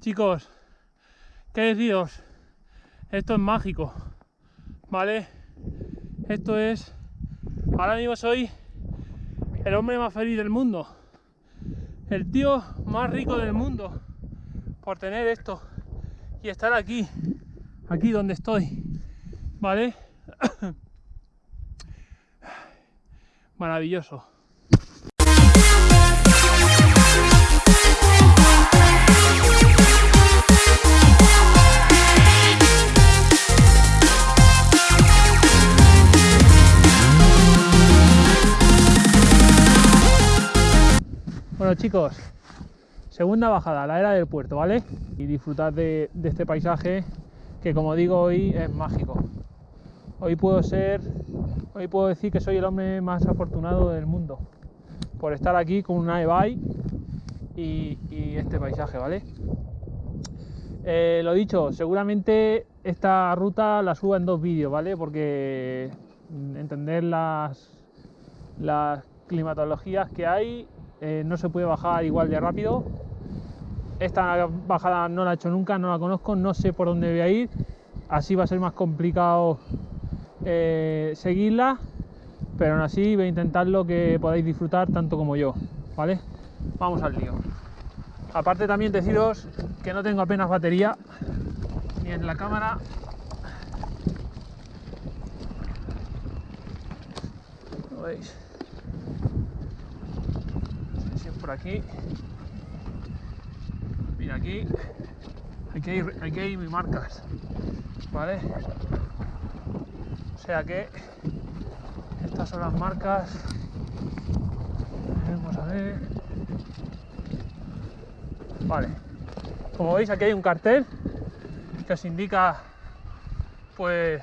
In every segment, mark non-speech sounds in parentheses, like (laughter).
Chicos, ¿qué deciros? Esto es mágico, ¿vale? Esto es... Ahora mismo soy el hombre más feliz del mundo. El tío más rico del mundo. Por tener esto. Y estar aquí. Aquí donde estoy. ¿Vale? (coughs) Maravilloso. Chicos, segunda bajada, la era del puerto, ¿vale? Y disfrutar de, este paisaje que como digo hoy es mágico. Hoy puedo ser, hoy puedo decir que soy el hombre más afortunado del mundo por estar aquí con una e y, este paisaje, ¿vale? Eh, lo dicho, seguramente esta ruta la suba en dos vídeos, ¿vale? Porque entender las climatologías que hay eh, no se puede bajar igual de rápido. Esta bajada no la he hecho nunca, no la conozco, no sé por dónde voy a ir, así va a ser más complicado eh, seguirla, pero aún así voy a intentar lo que podáis disfrutar tanto como yo, ¿vale? Vamos al lío. Aparte también deciros que no tengo apenas batería, ni en la cámara. ¿Lo veis? Aquí. Mira aquí. Aquí hay, aquí hay mis marcas. ¿Vale? O sea que estas son las marcas. Vamos a ver. Vale. Como veis aquí hay un cartel que os indica pues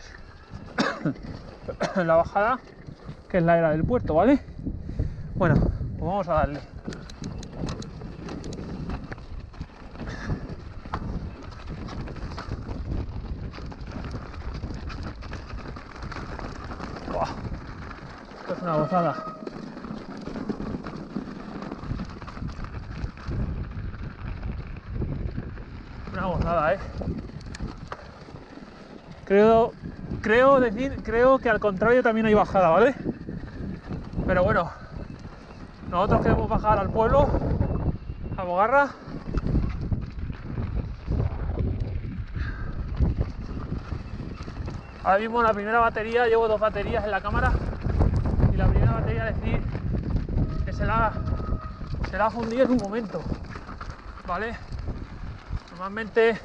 (coughs) la bajada que es la era del puerto, ¿vale? Bueno, pues vamos a darle. Una gozada. Una gozada, ¿eh? Creo, creo decir, creo que al contrario también hay bajada, ¿vale? Pero bueno, nosotros queremos bajar al pueblo, a Bogarra. Ahora mismo la primera batería, llevo dos baterías en la cámara decir que se la, ha fundido en un momento, ¿vale? Normalmente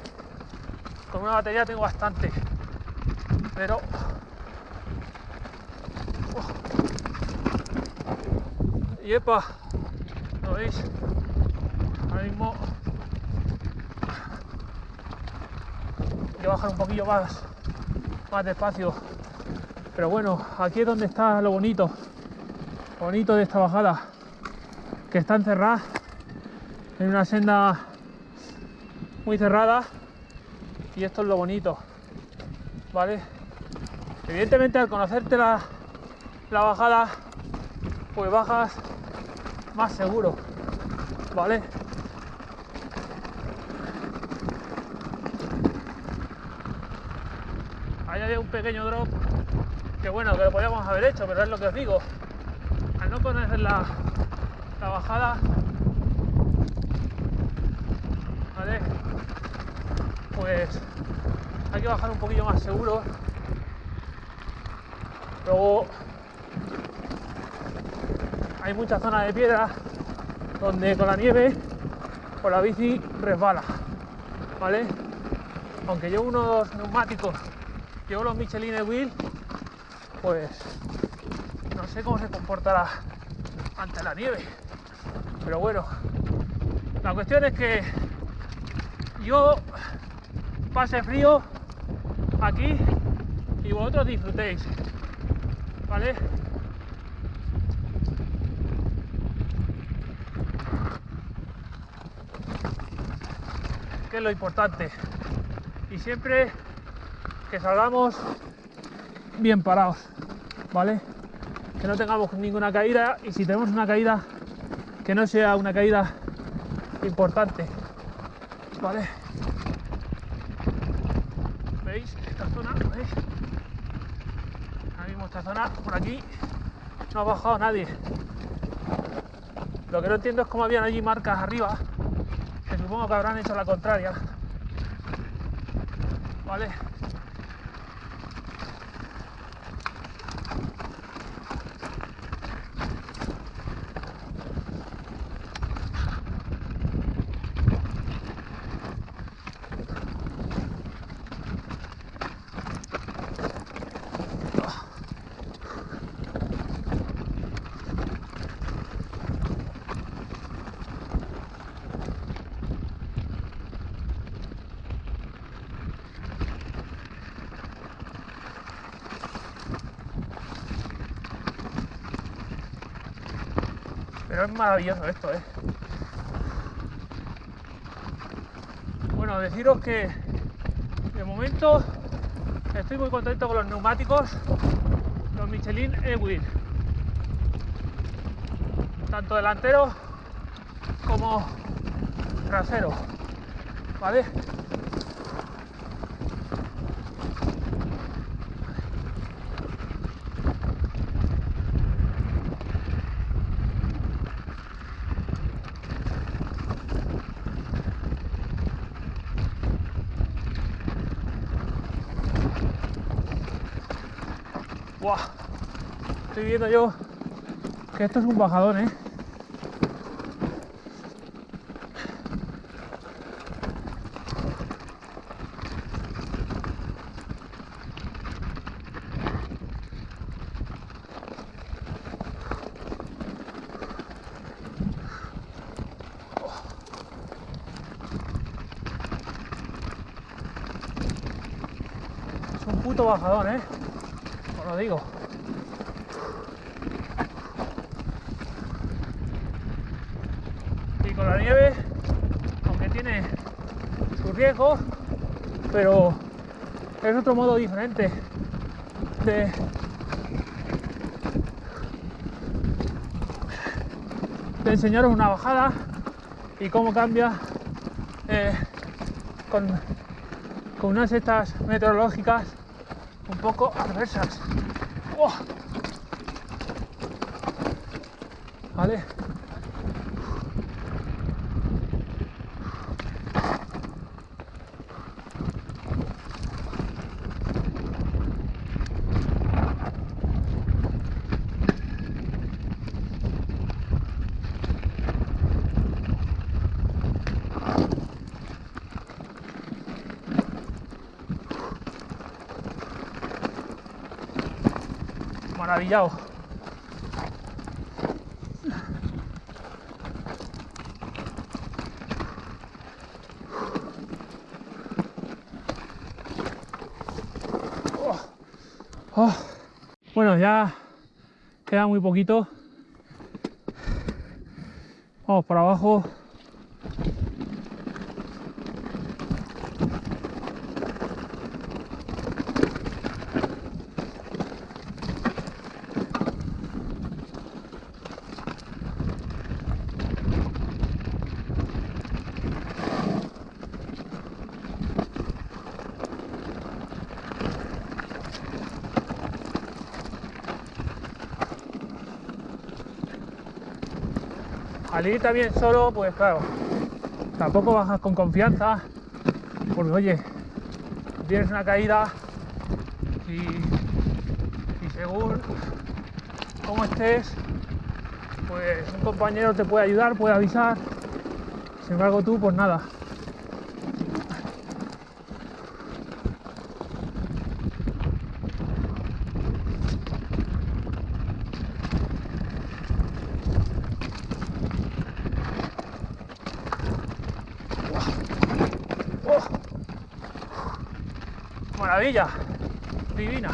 con una batería tengo bastante, pero y epa, ¿lo veis? Ahora mismo a bajar un poquillo más, más despacio pero bueno, aquí es donde está lo bonito, bonito de esta bajada, que está encerrada en una senda muy cerrada y esto es lo bonito, ¿vale? Evidentemente al conocerte la, la bajada, pues bajas más seguro, ¿vale? Ahí hay un pequeño drop que bueno, que lo podíamos haber hecho, pero es lo que os digo. No conocer la, la bajada, ¿vale? Pues hay que bajar un poquillo más seguro. Luego hay mucha zona de piedra donde con la nieve por la bici resbala, ¿vale? Aunque llevo unos neumáticos, llevo los Michelin Wheel pues no sé cómo se comportará ante la nieve. Pero bueno, la cuestión es que yo pase frío aquí y vosotros disfrutéis. ¿Vale? Que es lo importante. Y siempre que salgamos bien parados, ¿vale? Que no tengamos ninguna caída y si tenemos una caída, que no sea una caída importante, ¿vale? ¿Veis esta zona? ¿Veis? Ahora mismo esta zona, por aquí, no ha bajado nadie. Lo que no entiendo es cómo habían allí marcas arriba, que supongo que habrán hecho la contraria. ¿Vale? Es maravilloso esto, ¿eh? Bueno, deciros que de momento estoy muy contento con los neumáticos, los Michelin E-Wheel. Tanto delantero como trasero. ¿Vale? Buah. Estoy viendo yo que esto es un bajadón, ¿eh? Es un puto bajadón, ¿eh? Lo digo. Y con la nieve, aunque tiene su riesgo, pero es otro modo diferente de, enseñaros una bajada y cómo cambia eh, con, con unas estas meteorológicas poco adversas. ¡Uah! Vale. Maravillado. Oh. Oh. Bueno, ya queda muy poquito. Vamos por abajo. Al ir también solo, pues claro, tampoco bajas con confianza, porque oye, tienes una caída y, y según cómo estés, pues un compañero te puede ayudar, puede avisar, sin embargo tú, pues nada. ¡Oh! Maravilla, divina.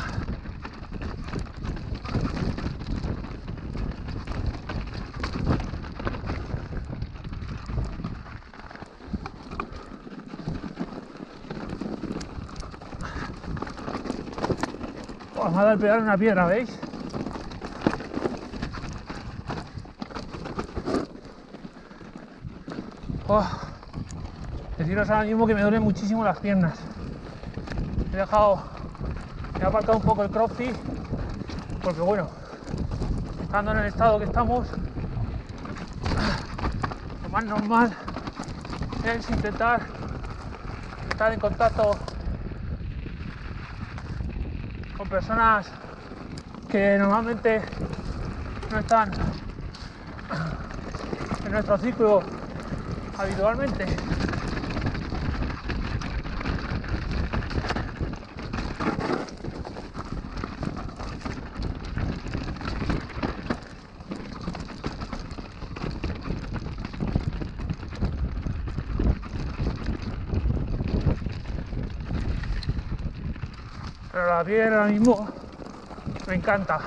Dado el pedal en una piedra, ¿veis? Oh. deciros ahora mismo que me duelen muchísimo las piernas. He dejado, he aparcado un poco el crossfit porque bueno, estando en el estado que estamos, lo más normal es intentar estar en contacto con personas que normalmente no están en nuestro ciclo habitualmente. La piel ahora mismo me encanta.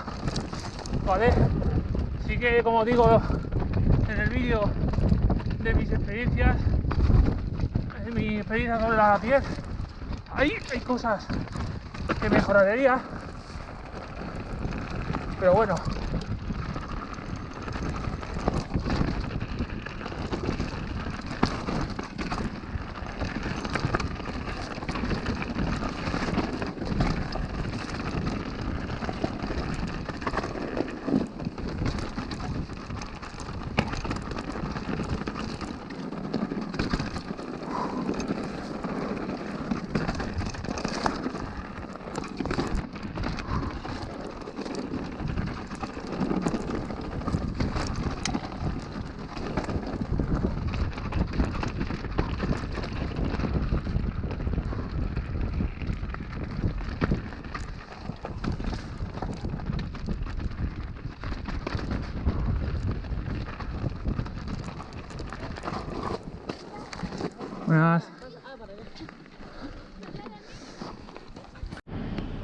¿Vale? Así que como digo en el vídeo de mis experiencias, de mi experiencia sobre la piel, ahí hay cosas que mejoraría. Pero bueno.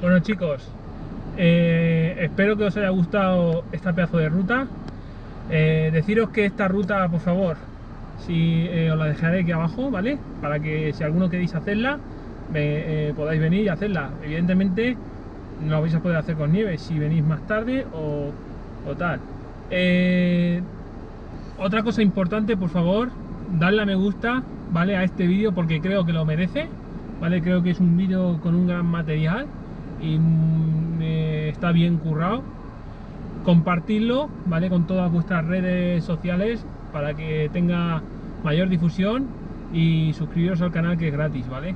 Bueno chicos, eh, espero que os haya gustado esta pedazo de ruta. Eh, deciros que esta ruta, por favor, si eh, os la dejaré aquí abajo, ¿vale? Para que si alguno queréis hacerla, podáis venir y hacerla. Evidentemente no lo vais a poder hacer con nieve si venís más tarde o, o tal. otra cosa importante, por favor, darle a me gusta ¿vale? A este vídeo porque creo que lo merece, ¿vale? Creo que es un vídeo con un gran material y está bien currado. Compartirlo, ¿vale? Con todas vuestras redes sociales para que tenga mayor difusión y suscribiros al canal que es gratis, ¿vale?